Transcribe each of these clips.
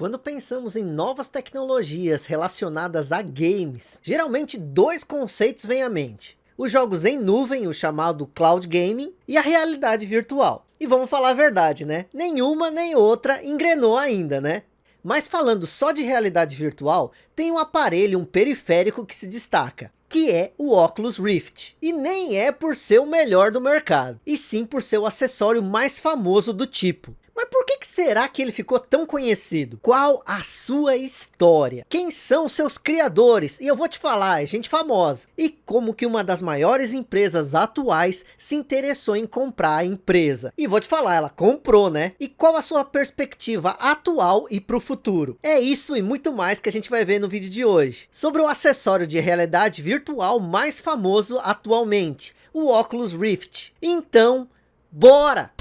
Quando pensamos em novas tecnologias relacionadas a games, geralmente dois conceitos vêm à mente. Os jogos em nuvem, o chamado Cloud Gaming, e a realidade virtual. E vamos falar a verdade, né? Nenhuma nem outra engrenou ainda, né? Mas falando só de realidade virtual, tem um aparelho, um periférico que se destaca, que é o Oculus Rift. E nem é por ser o melhor do mercado, e sim por ser o acessório mais famoso do tipo. Mas por que, que será que ele ficou tão conhecido? Qual a sua história? Quem são seus criadores? E eu vou te falar, é gente famosa. E como que uma das maiores empresas atuais se interessou em comprar a empresa? E vou te falar, ela comprou, né? E qual a sua perspectiva atual e para o futuro? É isso e muito mais que a gente vai ver no vídeo de hoje. Sobre o acessório de realidade virtual mais famoso atualmente, o Oculus Rift. Então, bora!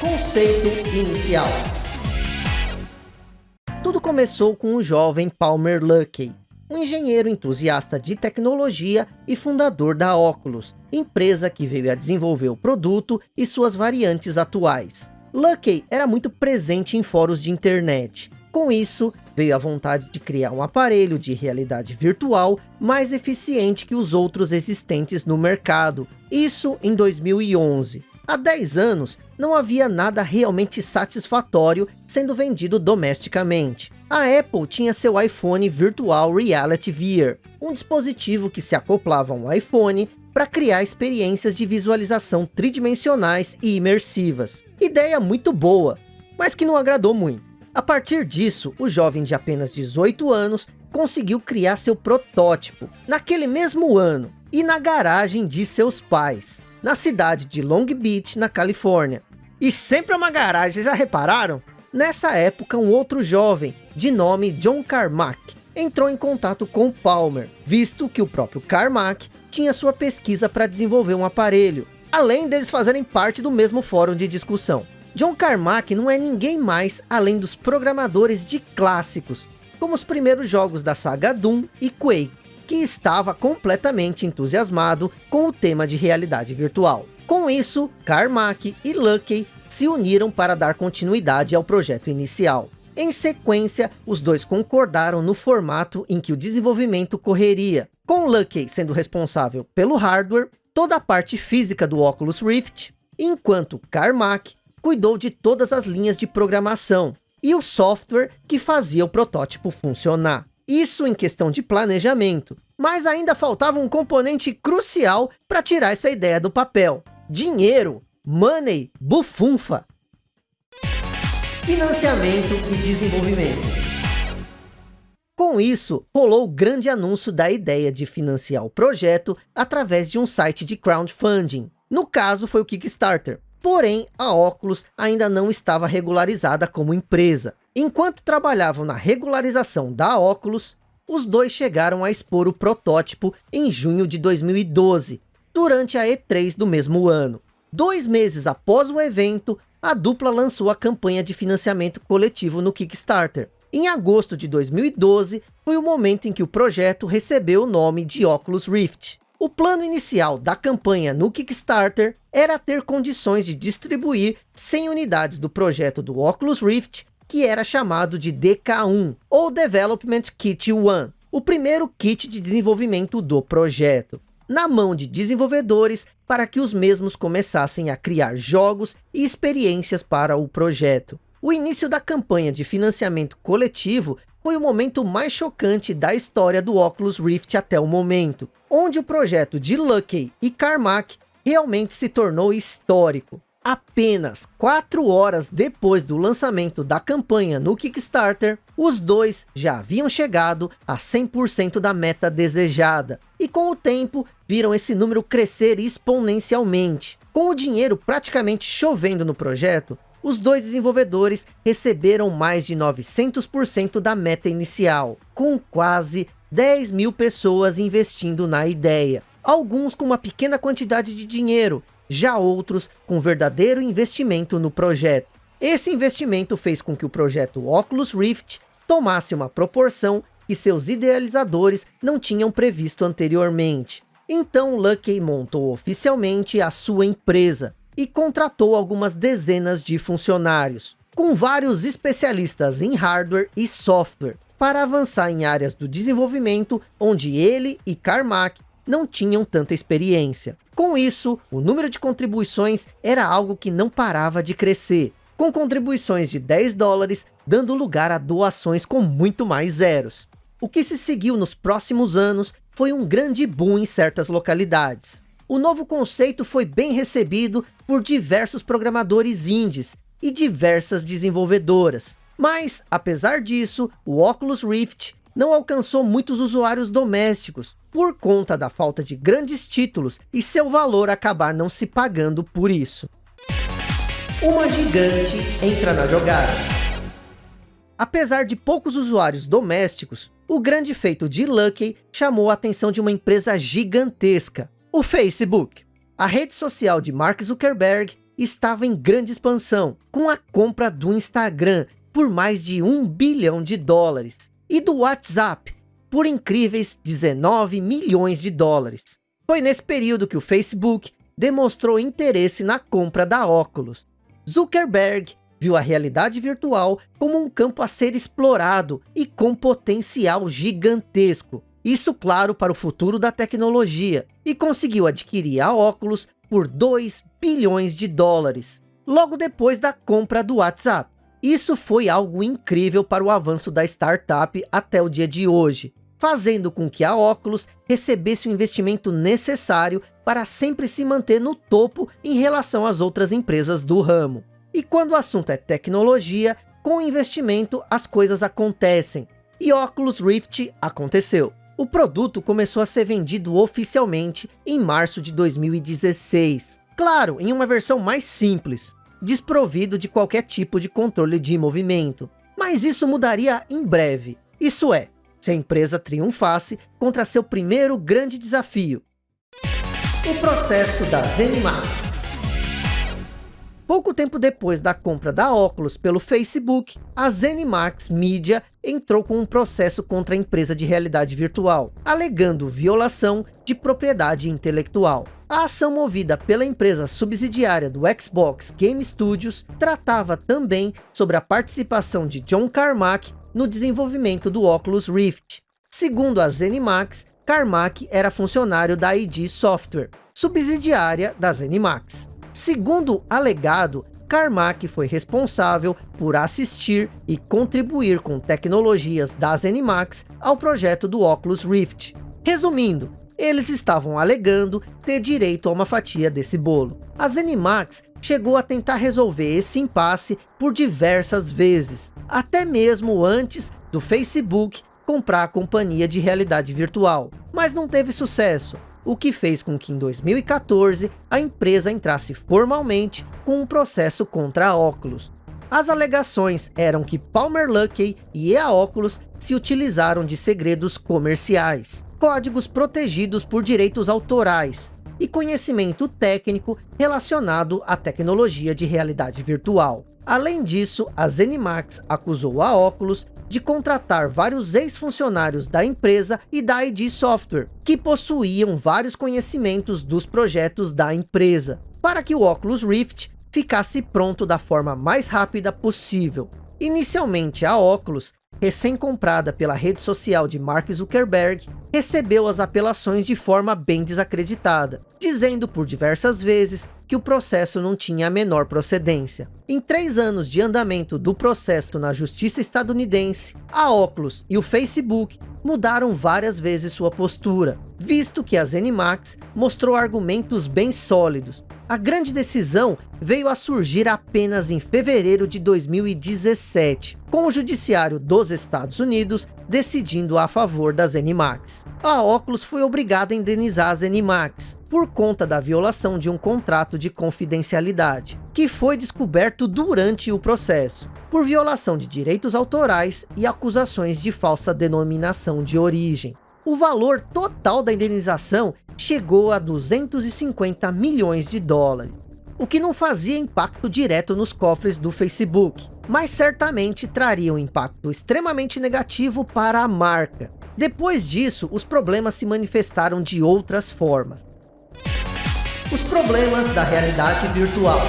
Conceito inicial. Começou com o jovem Palmer Luckey, um engenheiro entusiasta de tecnologia e fundador da Oculus, empresa que veio a desenvolver o produto e suas variantes atuais. Luckey era muito presente em fóruns de internet. Com isso, veio a vontade de criar um aparelho de realidade virtual mais eficiente que os outros existentes no mercado. Isso em 2011. Há 10 anos, não havia nada realmente satisfatório sendo vendido domesticamente. A Apple tinha seu iPhone Virtual Reality VR, um dispositivo que se acoplava a um iPhone para criar experiências de visualização tridimensionais e imersivas. Ideia muito boa, mas que não agradou muito. A partir disso, o jovem de apenas 18 anos conseguiu criar seu protótipo, naquele mesmo ano, e na garagem de seus pais na cidade de Long Beach, na Califórnia. E sempre é uma garagem, já repararam? Nessa época, um outro jovem, de nome John Carmack, entrou em contato com Palmer, visto que o próprio Carmack tinha sua pesquisa para desenvolver um aparelho, além deles fazerem parte do mesmo fórum de discussão. John Carmack não é ninguém mais além dos programadores de clássicos, como os primeiros jogos da saga Doom e Quake, que estava completamente entusiasmado com o tema de realidade virtual. Com isso, Carmack e Luckey se uniram para dar continuidade ao projeto inicial. Em sequência, os dois concordaram no formato em que o desenvolvimento correria, com Luckey sendo responsável pelo hardware, toda a parte física do Oculus Rift, enquanto Carmack cuidou de todas as linhas de programação e o software que fazia o protótipo funcionar. Isso em questão de planejamento. Mas ainda faltava um componente crucial para tirar essa ideia do papel. Dinheiro, money, bufunfa. Financiamento e desenvolvimento. Com isso, rolou o grande anúncio da ideia de financiar o projeto através de um site de crowdfunding. No caso, foi o Kickstarter. Porém, a Oculus ainda não estava regularizada como empresa. Enquanto trabalhavam na regularização da Oculus, os dois chegaram a expor o protótipo em junho de 2012, durante a E3 do mesmo ano. Dois meses após o evento, a dupla lançou a campanha de financiamento coletivo no Kickstarter. Em agosto de 2012, foi o momento em que o projeto recebeu o nome de Oculus Rift. O plano inicial da campanha no Kickstarter era ter condições de distribuir 100 unidades do projeto do Oculus Rift, que era chamado de DK1, ou Development Kit 1, o primeiro kit de desenvolvimento do projeto, na mão de desenvolvedores para que os mesmos começassem a criar jogos e experiências para o projeto. O início da campanha de financiamento coletivo foi o momento mais chocante da história do Oculus Rift até o momento, onde o projeto de Luckey e Carmack realmente se tornou histórico. Apenas 4 horas depois do lançamento da campanha no Kickstarter, os dois já haviam chegado a 100% da meta desejada. E com o tempo, viram esse número crescer exponencialmente. Com o dinheiro praticamente chovendo no projeto, os dois desenvolvedores receberam mais de 900% da meta inicial, com quase 10 mil pessoas investindo na ideia. Alguns com uma pequena quantidade de dinheiro já outros com verdadeiro investimento no projeto. Esse investimento fez com que o projeto Oculus Rift tomasse uma proporção que seus idealizadores não tinham previsto anteriormente. Então Luckey montou oficialmente a sua empresa e contratou algumas dezenas de funcionários, com vários especialistas em hardware e software, para avançar em áreas do desenvolvimento onde ele e Carmack não tinham tanta experiência. Com isso, o número de contribuições era algo que não parava de crescer, com contribuições de 10 dólares, dando lugar a doações com muito mais zeros. O que se seguiu nos próximos anos foi um grande boom em certas localidades. O novo conceito foi bem recebido por diversos programadores indies e diversas desenvolvedoras. Mas, apesar disso, o Oculus Rift não alcançou muitos usuários domésticos, por conta da falta de grandes títulos e seu valor acabar não se pagando por isso. Uma gigante entra na jogada. Apesar de poucos usuários domésticos, o grande feito de Lucky chamou a atenção de uma empresa gigantesca, o Facebook. A rede social de Mark Zuckerberg estava em grande expansão, com a compra do Instagram por mais de um bilhão de dólares, e do WhatsApp por incríveis 19 milhões de dólares. Foi nesse período que o Facebook demonstrou interesse na compra da Oculus. Zuckerberg viu a realidade virtual como um campo a ser explorado e com potencial gigantesco. Isso claro para o futuro da tecnologia. E conseguiu adquirir a Oculus por 2 bilhões de dólares. Logo depois da compra do WhatsApp. Isso foi algo incrível para o avanço da startup até o dia de hoje. Fazendo com que a Oculus recebesse o investimento necessário para sempre se manter no topo em relação às outras empresas do ramo. E quando o assunto é tecnologia, com investimento as coisas acontecem. E Oculus Rift aconteceu. O produto começou a ser vendido oficialmente em março de 2016. Claro, em uma versão mais simples, desprovido de qualquer tipo de controle de movimento. Mas isso mudaria em breve. Isso é, se a empresa triunfasse contra seu primeiro grande desafio. O processo da ZeniMax. Pouco tempo depois da compra da Oculus pelo Facebook, a ZeniMax Media entrou com um processo contra a empresa de realidade virtual, alegando violação de propriedade intelectual. A ação movida pela empresa subsidiária do Xbox Game Studios tratava também sobre a participação de John Carmack no desenvolvimento do Oculus Rift. Segundo a ZeniMax, Carmack era funcionário da ID Software, subsidiária da ZeniMax. Segundo alegado, Carmack foi responsável por assistir e contribuir com tecnologias da ZeniMax ao projeto do Oculus Rift. Resumindo, eles estavam alegando ter direito a uma fatia desse bolo. A ZeniMax chegou a tentar resolver esse impasse por diversas vezes, até mesmo antes do Facebook comprar a companhia de realidade virtual, mas não teve sucesso, o que fez com que em 2014 a empresa entrasse formalmente com um processo contra a Oculus. As alegações eram que Palmer Luckey e a Oculus se utilizaram de segredos comerciais, códigos protegidos por direitos autorais e conhecimento técnico relacionado à tecnologia de realidade virtual. Além disso, a Zenimax acusou a Oculus de contratar vários ex-funcionários da empresa e da ID Software, que possuíam vários conhecimentos dos projetos da empresa, para que o Oculus Rift ficasse pronto da forma mais rápida possível. Inicialmente a Oculus, recém-comprada pela rede social de Mark Zuckerberg, recebeu as apelações de forma bem desacreditada, dizendo por diversas vezes que o processo não tinha a menor procedência. Em três anos de andamento do processo na justiça estadunidense, a Oculus e o Facebook mudaram várias vezes sua postura, visto que a ZeniMax mostrou argumentos bem sólidos. A grande decisão veio a surgir apenas em fevereiro de 2017, com o judiciário dos Estados Unidos decidindo a favor da ZeniMax. A Oculus foi obrigada a indenizar a ZeniMax, por conta da violação de um contrato de confidencialidade, que foi descoberto durante o processo, por violação de direitos autorais e acusações de falsa denominação de origem. O valor total da indenização chegou a 250 milhões de dólares, o que não fazia impacto direto nos cofres do Facebook, mas certamente traria um impacto extremamente negativo para a marca. Depois disso, os problemas se manifestaram de outras formas. Os problemas da realidade virtual.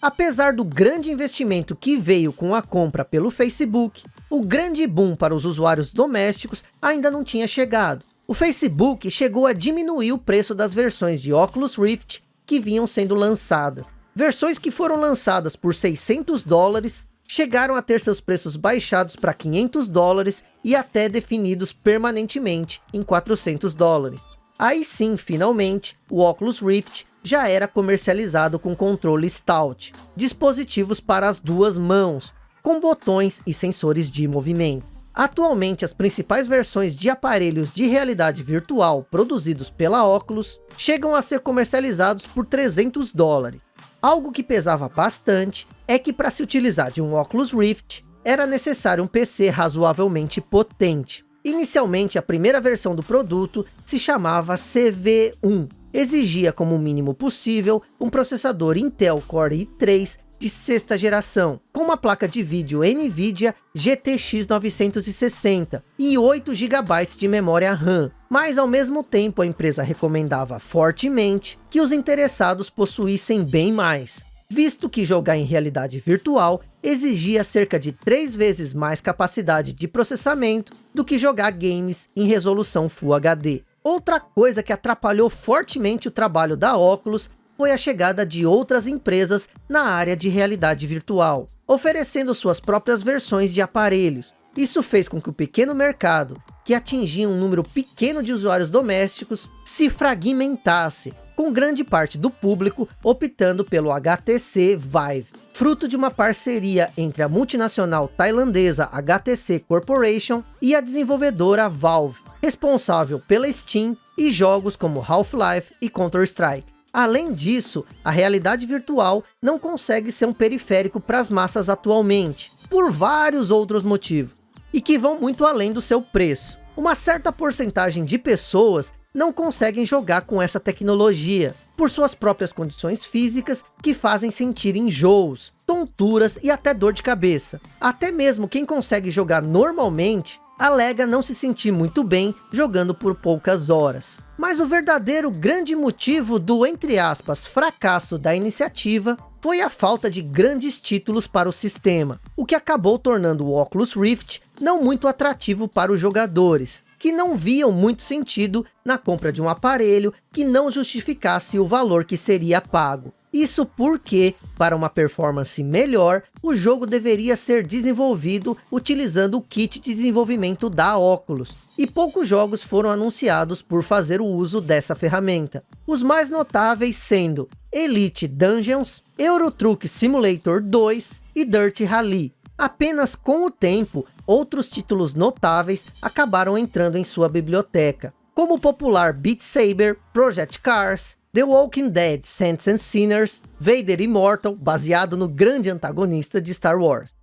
Apesar do grande investimento que veio com a compra pelo Facebook, o grande boom para os usuários domésticos ainda não tinha chegado. O Facebook chegou a diminuir o preço das versões de Oculus Rift que vinham sendo lançadas. Versões que foram lançadas por 600 dólares, chegaram a ter seus preços baixados para 500 dólares e até definidos permanentemente em 400 dólares. Aí sim, finalmente, o Oculus Rift já era comercializado com controle Stout, dispositivos para as duas mãos, com botões e sensores de movimento. Atualmente, as principais versões de aparelhos de realidade virtual produzidos pela Oculus chegam a ser comercializados por 300 dólares. Algo que pesava bastante é que para se utilizar de um Oculus Rift, era necessário um PC razoavelmente potente. Inicialmente, a primeira versão do produto se chamava CV1. Exigia como mínimo possível um processador Intel Core i3 de sexta geração, com uma placa de vídeo NVIDIA GTX 960 e 8 GB de memória RAM. Mas ao mesmo tempo a empresa recomendava fortemente que os interessados possuíssem bem mais, visto que jogar em realidade virtual exigia cerca de três vezes mais capacidade de processamento do que jogar games em resolução Full HD. Outra coisa que atrapalhou fortemente o trabalho da Oculus foi a chegada de outras empresas na área de realidade virtual, oferecendo suas próprias versões de aparelhos. Isso fez com que o pequeno mercado, que atingia um número pequeno de usuários domésticos, se fragmentasse, com grande parte do público optando pelo HTC Vive, fruto de uma parceria entre a multinacional tailandesa HTC Corporation e a desenvolvedora Valve, responsável pela Steam e jogos como Half-Life e Counter-Strike. Além disso, a realidade virtual não consegue ser um periférico para as massas atualmente, por vários outros motivos, e que vão muito além do seu preço. Uma certa porcentagem de pessoas não conseguem jogar com essa tecnologia, por suas próprias condições físicas que fazem sentir enjoos, tonturas e até dor de cabeça. Até mesmo quem consegue jogar normalmente alega não se sentir muito bem jogando por poucas horas. Mas o verdadeiro grande motivo do, entre aspas, fracasso da iniciativa foi a falta de grandes títulos para o sistema, o que acabou tornando o Oculus Rift não muito atrativo para os jogadores, que não viam muito sentido na compra de um aparelho que não justificasse o valor que seria pago. Isso porque, para uma performance melhor, o jogo deveria ser desenvolvido utilizando o kit de desenvolvimento da Oculus. E poucos jogos foram anunciados por fazer o uso dessa ferramenta. Os mais notáveis sendo Elite Dungeons, Euro Truck Simulator 2 e Dirt Rally. Apenas com o tempo, outros títulos notáveis acabaram entrando em sua biblioteca, como o popular Beat Saber, Project Cars, The Walking Dead Saints and Sinners, Vader Immortal, baseado no grande antagonista de Star Wars.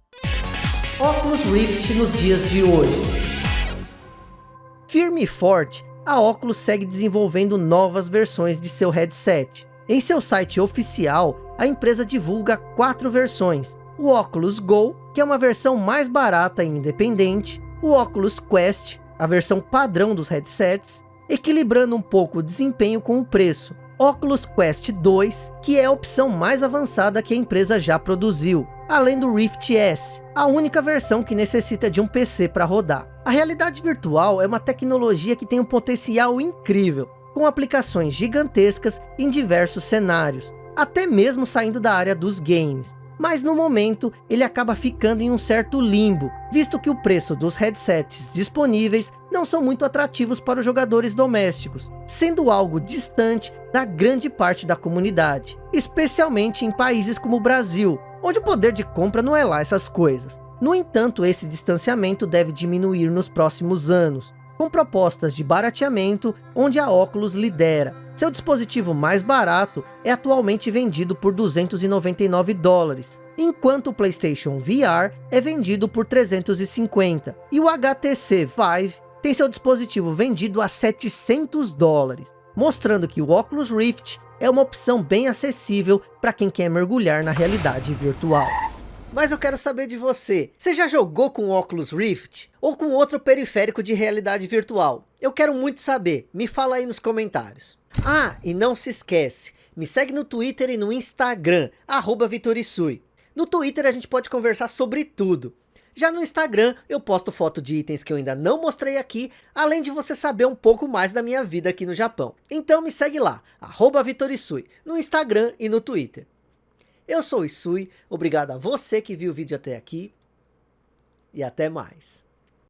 Oculus Rift nos dias de hoje. Firme e forte, a Oculus segue desenvolvendo novas versões de seu headset. Em seu site oficial, a empresa divulga quatro versões. O Oculus Go, que é uma versão mais barata e independente. O Oculus Quest, a versão padrão dos headsets, equilibrando um pouco o desempenho com o preço. Oculus Quest 2, que é a opção mais avançada que a empresa já produziu, além do Rift S, a única versão que necessita de um PC para rodar. A realidade virtual é uma tecnologia que tem um potencial incrível, com aplicações gigantescas em diversos cenários, até mesmo saindo da área dos games mas no momento ele acaba ficando em um certo limbo, visto que o preço dos headsets disponíveis não são muito atrativos para os jogadores domésticos, sendo algo distante da grande parte da comunidade, especialmente em países como o Brasil, onde o poder de compra não é lá essas coisas. No entanto, esse distanciamento deve diminuir nos próximos anos, com propostas de barateamento onde a Oculus lidera, seu dispositivo mais barato é atualmente vendido por 299 dólares, enquanto o PlayStation VR é vendido por 350, e o HTC Vive tem seu dispositivo vendido a 700 dólares, mostrando que o Oculus Rift é uma opção bem acessível para quem quer mergulhar na realidade virtual. Mas eu quero saber de você, você já jogou com o Oculus Rift? Ou com outro periférico de realidade virtual? Eu quero muito saber, me fala aí nos comentários. Ah, e não se esquece, me segue no Twitter e no Instagram, arroba Vitorisui. No Twitter a gente pode conversar sobre tudo. Já no Instagram eu posto foto de itens que eu ainda não mostrei aqui, além de você saber um pouco mais da minha vida aqui no Japão. Então me segue lá, arroba Vitorisui, no Instagram e no Twitter. Eu sou Isui, obrigado a você que viu o vídeo até aqui e até mais.